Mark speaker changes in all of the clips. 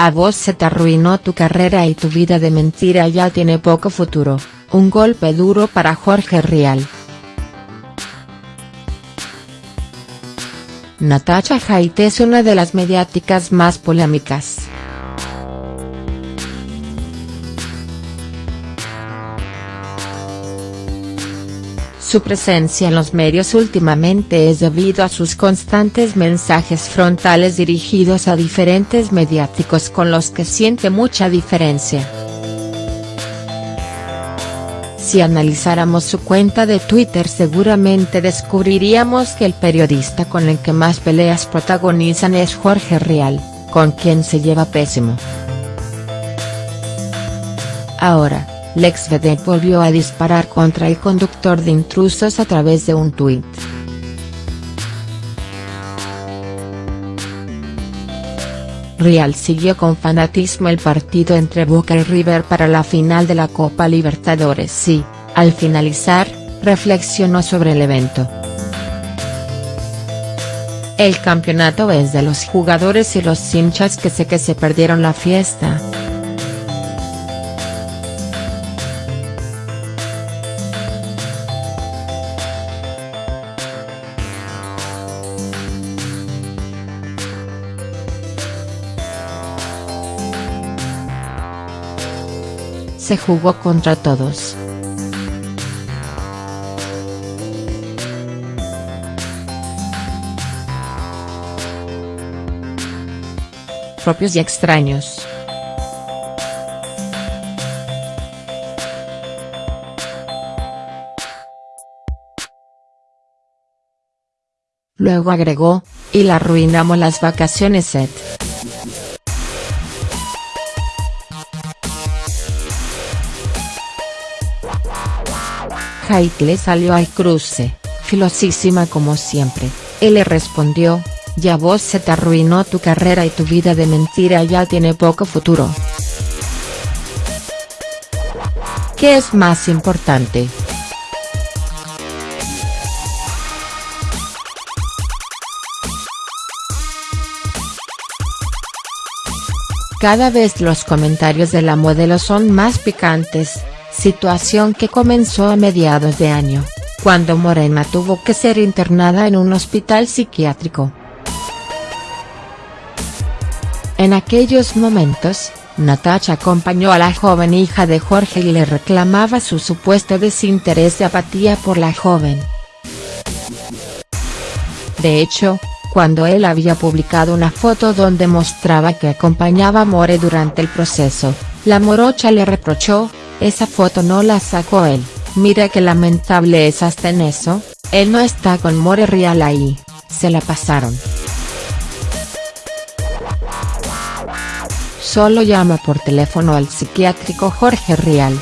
Speaker 1: A vos se te arruinó tu carrera y tu vida de mentira ya tiene poco futuro, un golpe duro para Jorge Rial. Natacha Haidt es una de las mediáticas más polémicas. Su presencia en los medios últimamente es debido a sus constantes mensajes frontales dirigidos a diferentes mediáticos con los que siente mucha diferencia. Si analizáramos su cuenta de Twitter seguramente descubriríamos que el periodista con el que más peleas protagonizan es Jorge Rial, con quien se lleva pésimo. Ahora, Lex Vedette volvió a disparar contra el conductor de intrusos a través de un tuit. Real siguió con fanatismo el partido entre Boca y River para la final de la Copa Libertadores y, al finalizar, reflexionó sobre el evento. El campeonato es de los jugadores y los hinchas que sé que se perdieron la fiesta. Se jugó contra todos. Propios y extraños. Luego agregó, y la arruinamos las vacaciones. Haidt le salió al cruce, filosísima como siempre, él le respondió, ya vos se te arruinó tu carrera y tu vida de mentira ya tiene poco futuro. ¿Qué es más importante?. Cada vez los comentarios de la modelo son más picantes, situación que comenzó a mediados de año, cuando Morena tuvo que ser internada en un hospital psiquiátrico. En aquellos momentos, Natacha acompañó a la joven hija de Jorge y le reclamaba su supuesto desinterés de apatía por la joven. De hecho, cuando él había publicado una foto donde mostraba que acompañaba a More durante el proceso, la morocha le reprochó, esa foto no la sacó él, mira que lamentable es hasta en eso, él no está con More Real ahí, se la pasaron. Solo llama por teléfono al psiquiátrico Jorge Rial.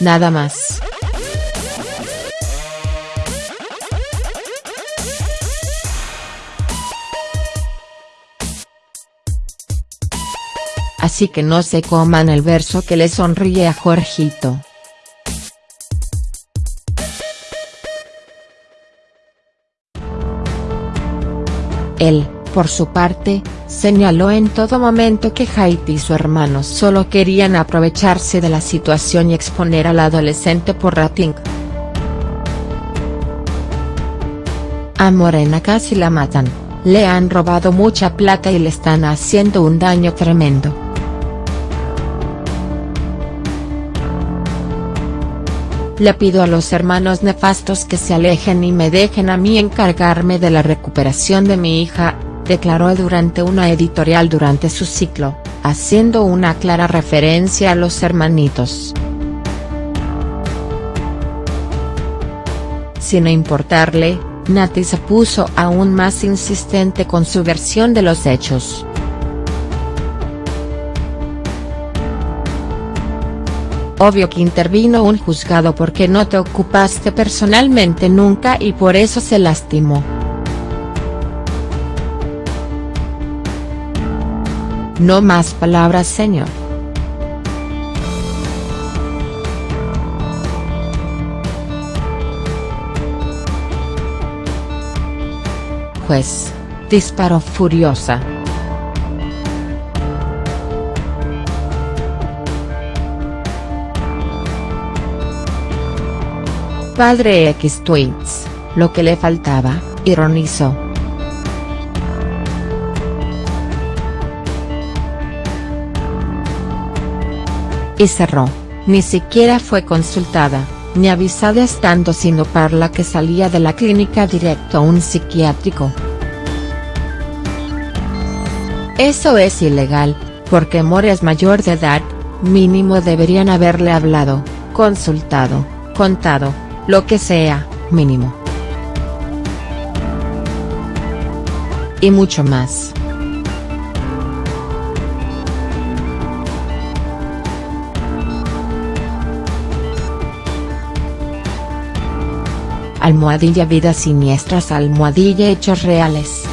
Speaker 1: Nada más. Así que no se coman el verso que le sonríe a Jorgito. Él, por su parte, señaló en todo momento que Haiti y su hermano solo querían aprovecharse de la situación y exponer al adolescente por rating. A Morena casi la matan, le han robado mucha plata y le están haciendo un daño tremendo. Le pido a los hermanos nefastos que se alejen y me dejen a mí encargarme de la recuperación de mi hija, declaró durante una editorial durante su ciclo, haciendo una clara referencia a los hermanitos. Sin importarle, Nati se puso aún más insistente con su versión de los hechos. Obvio que intervino un juzgado porque no te ocupaste personalmente nunca y por eso se lastimó. No más palabras señor. juez, disparó furiosa. Padre X tweets, lo que le faltaba, ironizó. Y cerró, ni siquiera fue consultada, ni avisada estando sino parla que salía de la clínica directo a un psiquiátrico. Eso es ilegal, porque More es mayor de edad, mínimo deberían haberle hablado, consultado, contado, lo que sea, mínimo. Y mucho más. Almohadilla Vidas Siniestras Almohadilla Hechos Reales